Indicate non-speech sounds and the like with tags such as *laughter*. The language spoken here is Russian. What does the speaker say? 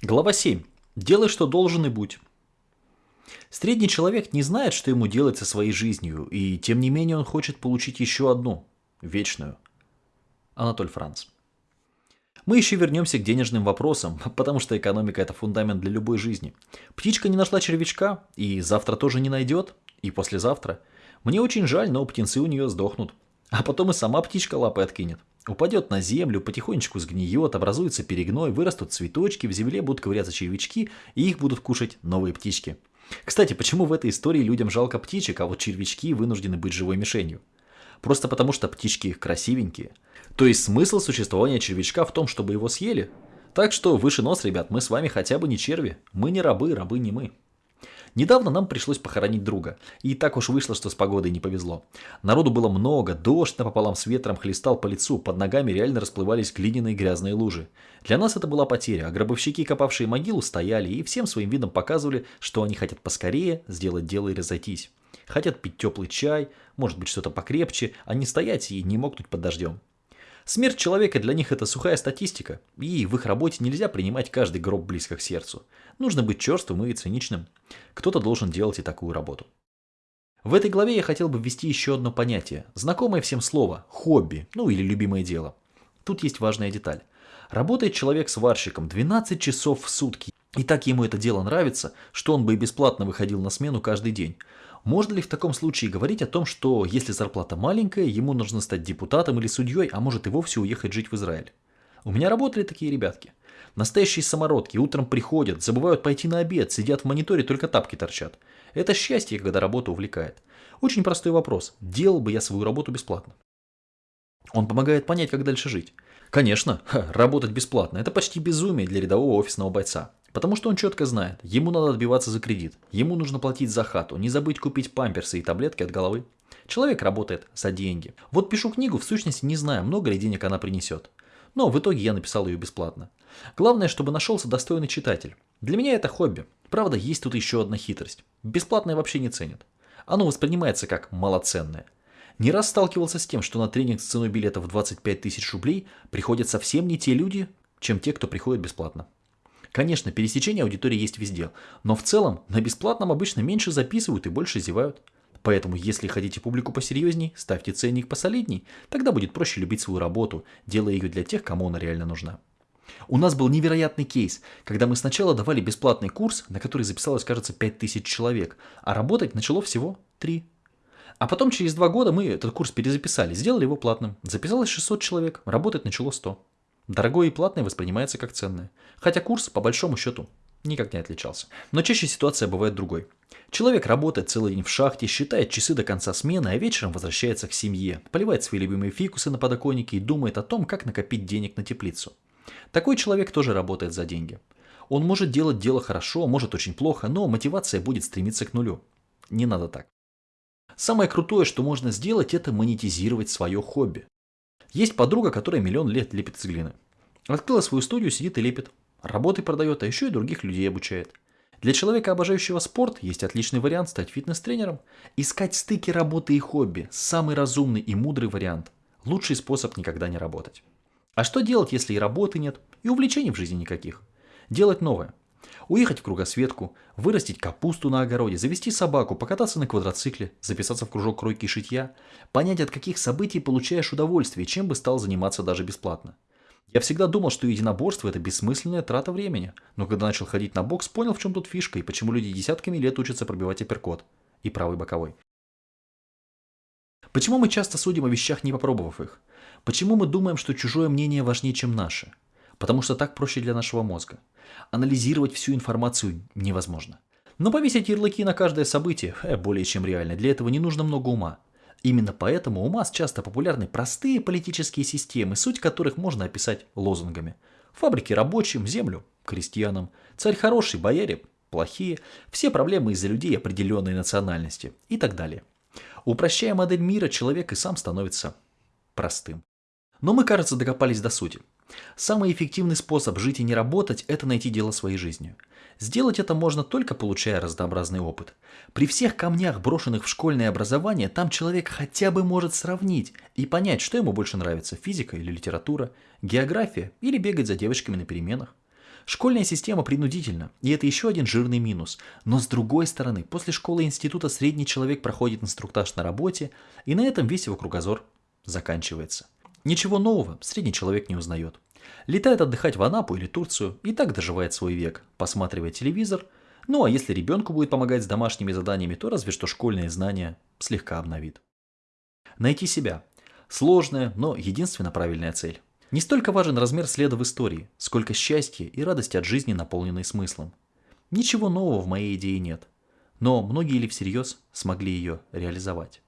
Глава 7. Делай, что должен и будь. Средний человек не знает, что ему делать со своей жизнью, и тем не менее он хочет получить еще одну, вечную. Анатоль Франц. Мы еще вернемся к денежным вопросам, *laughs* потому что экономика – это фундамент для любой жизни. Птичка не нашла червячка, и завтра тоже не найдет, и послезавтра. Мне очень жаль, но птенцы у нее сдохнут. А потом и сама птичка лапы откинет. Упадет на землю, потихонечку сгниет, образуется перегной, вырастут цветочки, в земле будут ковыряться червячки, и их будут кушать новые птички. Кстати, почему в этой истории людям жалко птичек, а вот червячки вынуждены быть живой мишенью? Просто потому, что птички их красивенькие. То есть смысл существования червячка в том, чтобы его съели? Так что выше нос, ребят, мы с вами хотя бы не черви. Мы не рабы, рабы не мы. Недавно нам пришлось похоронить друга, и так уж вышло, что с погодой не повезло. Народу было много, дождь напополам с ветром хлестал по лицу, под ногами реально расплывались глиняные грязные лужи. Для нас это была потеря, а гробовщики, копавшие могилу, стояли и всем своим видом показывали, что они хотят поскорее сделать дело и разойтись. Хотят пить теплый чай, может быть что-то покрепче, а не стоять и не мокнуть под дождем. Смерть человека для них это сухая статистика, и в их работе нельзя принимать каждый гроб близко к сердцу. Нужно быть черствым и циничным. Кто-то должен делать и такую работу. В этой главе я хотел бы ввести еще одно понятие, знакомое всем слово – хобби, ну или любимое дело. Тут есть важная деталь. Работает человек сварщиком 12 часов в сутки, и так ему это дело нравится, что он бы и бесплатно выходил на смену каждый день. Можно ли в таком случае говорить о том, что если зарплата маленькая, ему нужно стать депутатом или судьей, а может и вовсе уехать жить в Израиль? У меня работали такие ребятки. Настоящие самородки утром приходят, забывают пойти на обед, сидят в мониторе, только тапки торчат. Это счастье, когда работа увлекает. Очень простой вопрос. Делал бы я свою работу бесплатно? Он помогает понять, как дальше жить. Конечно, ха, работать бесплатно – это почти безумие для рядового офисного бойца. Потому что он четко знает, ему надо отбиваться за кредит, ему нужно платить за хату, не забыть купить памперсы и таблетки от головы. Человек работает за деньги. Вот пишу книгу, в сущности не знаю, много ли денег она принесет. Но в итоге я написал ее бесплатно. Главное, чтобы нашелся достойный читатель. Для меня это хобби. Правда, есть тут еще одна хитрость. Бесплатное вообще не ценят. Оно воспринимается как малоценное. Не раз сталкивался с тем, что на тренинг с ценой билета в 25 тысяч рублей приходят совсем не те люди, чем те, кто приходит бесплатно. Конечно, пересечение аудитории есть везде, но в целом на бесплатном обычно меньше записывают и больше зевают. Поэтому, если хотите публику посерьезней, ставьте ценник посолидней, тогда будет проще любить свою работу, делая ее для тех, кому она реально нужна. У нас был невероятный кейс, когда мы сначала давали бесплатный курс, на который записалось, кажется, 5000 человек, а работать начало всего 3. А потом через два года мы этот курс перезаписали, сделали его платным. Записалось 600 человек, работать начало 100. Дорогое и платное воспринимается как ценное. Хотя курс, по большому счету, никак не отличался. Но чаще ситуация бывает другой. Человек работает целый день в шахте, считает часы до конца смены, а вечером возвращается к семье, поливает свои любимые фикусы на подоконнике и думает о том, как накопить денег на теплицу. Такой человек тоже работает за деньги. Он может делать дело хорошо, может очень плохо, но мотивация будет стремиться к нулю. Не надо так. Самое крутое, что можно сделать, это монетизировать свое хобби. Есть подруга, которая миллион лет лепит из глины. Открыла свою студию, сидит и лепит. Работы продает, а еще и других людей обучает. Для человека, обожающего спорт, есть отличный вариант стать фитнес-тренером. Искать стыки работы и хобби – самый разумный и мудрый вариант. Лучший способ никогда не работать. А что делать, если и работы нет, и увлечений в жизни никаких? Делать новое. Уехать в кругосветку, вырастить капусту на огороде, завести собаку, покататься на квадроцикле, записаться в кружок кройки и шитья, понять, от каких событий получаешь удовольствие, чем бы стал заниматься даже бесплатно. Я всегда думал, что единоборство – это бессмысленная трата времени, но когда начал ходить на бокс, понял, в чем тут фишка и почему люди десятками лет учатся пробивать апперкот и правый боковой. Почему мы часто судим о вещах, не попробовав их? Почему мы думаем, что чужое мнение важнее, чем наше? Потому что так проще для нашего мозга. Анализировать всю информацию невозможно. Но повесить ярлыки на каждое событие э, более чем реально. Для этого не нужно много ума. Именно поэтому у масс часто популярны простые политические системы, суть которых можно описать лозунгами. Фабрики рабочим, землю крестьянам, царь хороший, бояре плохие, все проблемы из-за людей определенной национальности и так далее. Упрощая модель мира, человек и сам становится простым. Но мы, кажется, докопались до сути. Самый эффективный способ жить и не работать – это найти дело своей жизнью. Сделать это можно только получая разнообразный опыт. При всех камнях, брошенных в школьное образование, там человек хотя бы может сравнить и понять, что ему больше нравится – физика или литература, география или бегать за девочками на переменах. Школьная система принудительна, и это еще один жирный минус. Но с другой стороны, после школы и института средний человек проходит инструктаж на работе, и на этом весь его кругозор заканчивается. Ничего нового средний человек не узнает. Летает отдыхать в Анапу или Турцию и так доживает свой век, посматривая телевизор. Ну а если ребенку будет помогать с домашними заданиями, то разве что школьные знания слегка обновит. Найти себя. Сложная, но единственно правильная цель. Не столько важен размер следа в истории, сколько счастье и радость от жизни, наполненной смыслом. Ничего нового в моей идее нет, но многие ли всерьез смогли ее реализовать?